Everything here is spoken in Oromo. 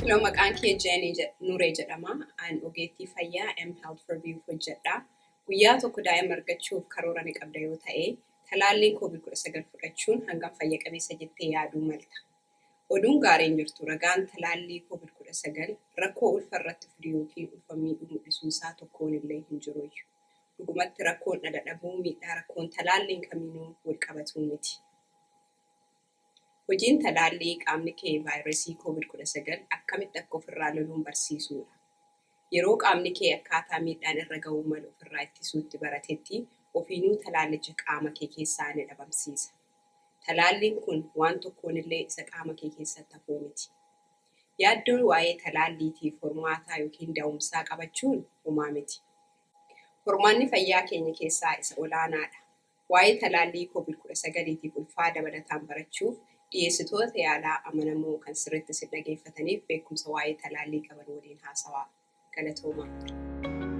Filoo maqaan kee Jeenii Nuree jedhama. An ogeettii fayyaa M Health for View hojjedha. Guyyaa tokko daa'ima argachuuf karoora ni qabda yoo ta'e, talaalliin COVID-19 fudhachuun hangam fayya qabeessa jettee yaaduu malta. Oduun gaariin jirtu ragaan talaallii COVID-19 rakkoo ulfa irratti fidu yookiin ulfa miidhuu mul'isuu isaa tokkoon illee hin jiruyyuu. Dhugumatti rakkoon dhala dhabuu miidhaa rakkoon talaalliin kamiinuu wal qabatuu miti. Hojiin talaallii qaamni kee vaayirasii COVID-19 akkamitti akka ofirraa loluun barsiisuudha. Yeroo qaamni kee akkaataa miidhaan irra ga'uu malu ofirraa ittisuutti baratetti ofiinuu talaallicha qaama kee keessaa ni dhabamsiisa. Talaalliin kun waan tokkoon illee isa qaama kee keessatti hafuu miti. Yaaddoon waa'ee talaalliitiif hormaataa yookiin da'umsaa qabachuun homaa miti. Hormaanni fayyaa keenya keessaa isa olaanaadha. Waa'ee talaallii COVID-19tiif ulfaa dabalataan barachuuf dhiyeessitoota yaalaa amanamoo kan sirriitti si dhageeffataniif beekumsa waa'ee talaallii qaban waliin haasawaa. Galatoomaa.